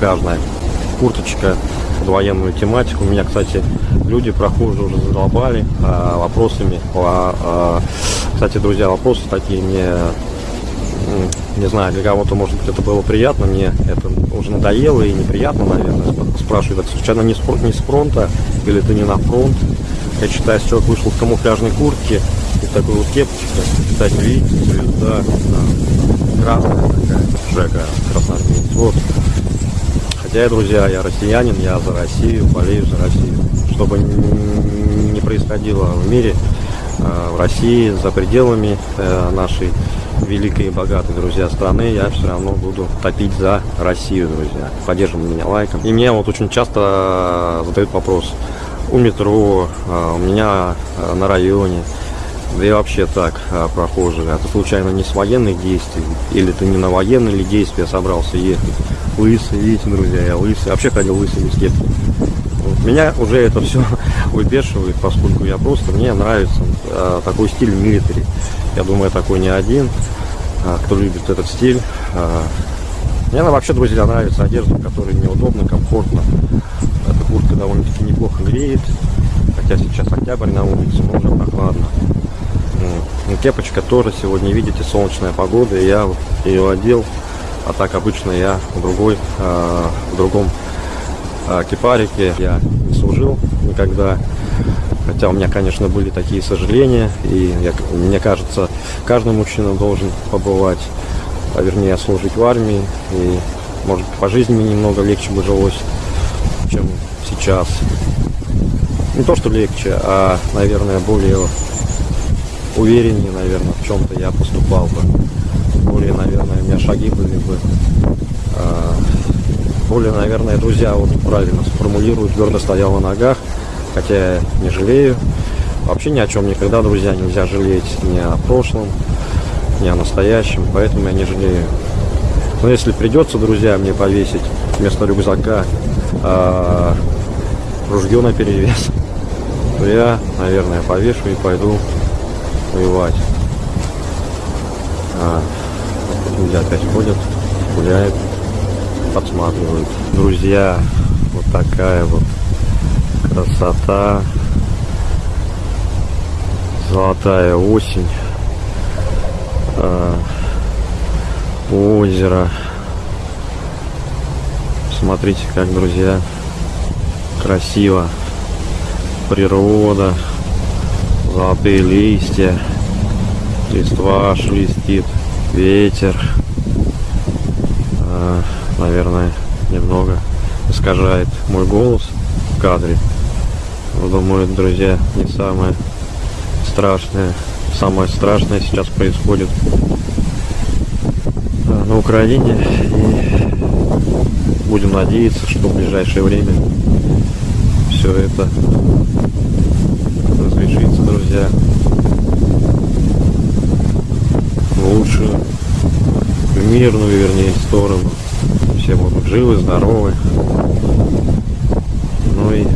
камуфляжная курточка под военную тематику. Меня, кстати, люди прохожие уже задолбали а, вопросами. По, а, кстати, друзья, вопросы такие мне не знаю, для кого-то, может быть, это было приятно, мне это уже надоело и неприятно, наверное, спрашивают, так случайно не с, не с фронта или ты не на фронт. Я считаю, человек вышел в камуфляжной куртке и такой вот кепочка, кстати, видите, звезда, да, красная такая, Жека, красноармеец. Вот. Хотя, друзья, я россиянин, я за Россию, болею за Россию. Чтобы не происходило в мире, а, в России, за пределами э, нашей великой и богатой, друзья, страны, я все равно буду топить за Россию, друзья. Поддерживайте меня лайком. И мне вот очень часто задают вопрос. У метро, у меня на районе, да и вообще так, а, прохожие, а ты случайно не с военных действий, или ты не на военные или действия собрался ехать? Лысый, видите, друзья, я лысый, вообще ходил лысый без кепки. Меня уже это все выбешивает, поскольку я просто, мне нравится э, такой стиль милитари. Я думаю, такой не один, э, кто любит этот стиль. Э, мне она вообще, друзья, нравится одежда, которая неудобно, комфортно. Эта куртка довольно-таки неплохо греет. Хотя сейчас октябрь на улице, но уже прохладно. Ну, кепочка тоже сегодня, видите, солнечная погода, и я ее одел. А так обычно я в другой, э, в другом а, кипарике я не служил никогда. Хотя у меня, конечно, были такие сожаления. И я, мне кажется, каждый мужчина должен побывать, а вернее, служить в армии. И, может, по жизни немного легче бы жилось, чем сейчас. Не то, что легче, а, наверное, более увереннее, наверное, в чем-то я поступал бы. Более, наверное, у меня шаги были бы а, более, наверное, друзья вот правильно сформулируют, твердо стоял на ногах, хотя я не жалею. Вообще ни о чем никогда, друзья, нельзя жалеть ни о прошлом, ни о настоящем, поэтому я не жалею. Но если придется, друзья, мне повесить вместо рюкзака а, ружье на перевес, то я, наверное, повешу и пойду воевать. А, люди опять ходят, гуляют подсматривают. Друзья, вот такая вот красота. Золотая осень. Э, озеро. Смотрите, как, друзья, красиво. Природа. Золотые листья. Листва шелестит. Ветер наверное, немного искажает мой голос в кадре. Думаю, друзья, не самое страшное. Самое страшное сейчас происходит э, на Украине. И будем надеяться, что в ближайшее время все это друзья, в лучшую, в мирную, вернее, сторону все будут живы, здоровы. Ну и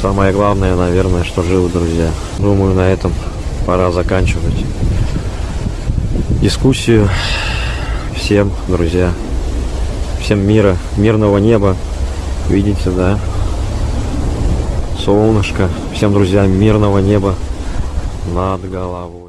самое главное, наверное, что живы, друзья. Думаю, на этом пора заканчивать дискуссию. Всем, друзья, всем мира, мирного неба. Видите, да? Солнышко. Всем, друзья, мирного неба над головой.